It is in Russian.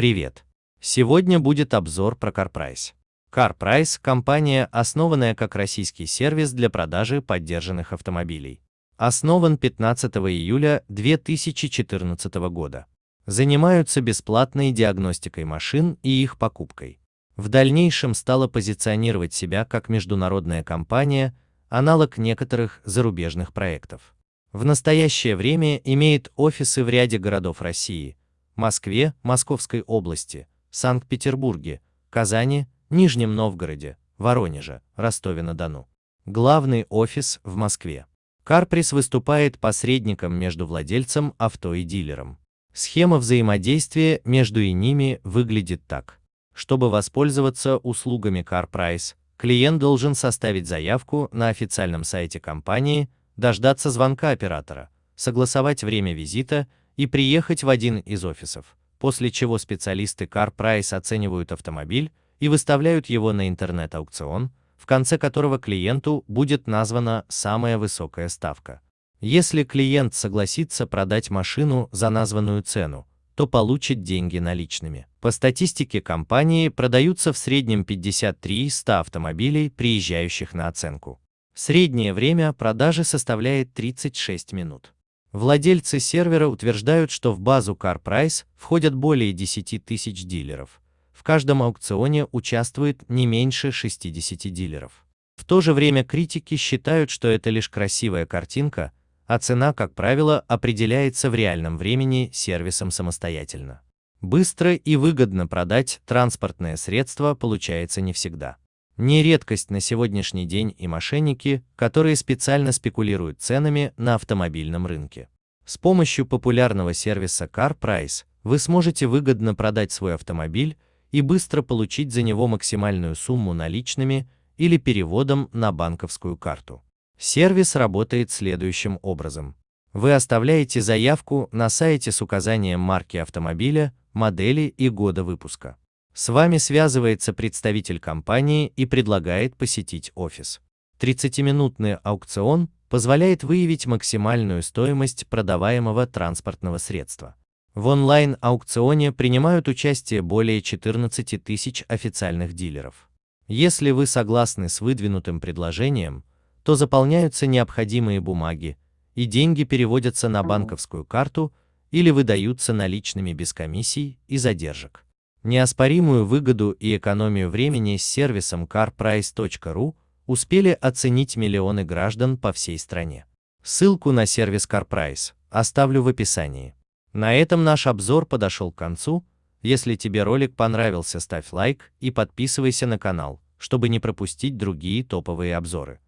Привет! Сегодня будет обзор про CarPrice. CarPrice – компания, основанная как российский сервис для продажи поддержанных автомобилей. Основан 15 июля 2014 года. Занимаются бесплатной диагностикой машин и их покупкой. В дальнейшем стала позиционировать себя как международная компания, аналог некоторых зарубежных проектов. В настоящее время имеет офисы в ряде городов России – Москве, Московской области, Санкт-Петербурге, Казани, Нижнем Новгороде, Воронеже, Ростове-на-Дону. Главный офис в Москве. Карприс выступает посредником между владельцем авто и дилером. Схема взаимодействия между и ними выглядит так. Чтобы воспользоваться услугами CarPrice, клиент должен составить заявку на официальном сайте компании – дождаться звонка оператора, согласовать время визита и приехать в один из офисов, после чего специалисты CarPrice оценивают автомобиль и выставляют его на интернет-аукцион, в конце которого клиенту будет названа самая высокая ставка. Если клиент согласится продать машину за названную цену, то получит деньги наличными. По статистике компании продаются в среднем 53-100 автомобилей, приезжающих на оценку. Среднее время продажи составляет 36 минут. Владельцы сервера утверждают, что в базу CarPrice входят более 10 тысяч дилеров. В каждом аукционе участвует не меньше 60 дилеров. В то же время критики считают, что это лишь красивая картинка, а цена, как правило, определяется в реальном времени сервисом самостоятельно. Быстро и выгодно продать транспортное средство получается не всегда. Не редкость на сегодняшний день и мошенники, которые специально спекулируют ценами на автомобильном рынке. С помощью популярного сервиса CarPrice вы сможете выгодно продать свой автомобиль и быстро получить за него максимальную сумму наличными или переводом на банковскую карту. Сервис работает следующим образом. Вы оставляете заявку на сайте с указанием марки автомобиля, модели и года выпуска. С вами связывается представитель компании и предлагает посетить офис. 30-минутный аукцион позволяет выявить максимальную стоимость продаваемого транспортного средства. В онлайн-аукционе принимают участие более 14 тысяч официальных дилеров. Если вы согласны с выдвинутым предложением, то заполняются необходимые бумаги, и деньги переводятся на банковскую карту или выдаются наличными без комиссий и задержек. Неоспоримую выгоду и экономию времени с сервисом carprice.ru успели оценить миллионы граждан по всей стране. Ссылку на сервис CarPrice оставлю в описании. На этом наш обзор подошел к концу. Если тебе ролик понравился, ставь лайк и подписывайся на канал, чтобы не пропустить другие топовые обзоры.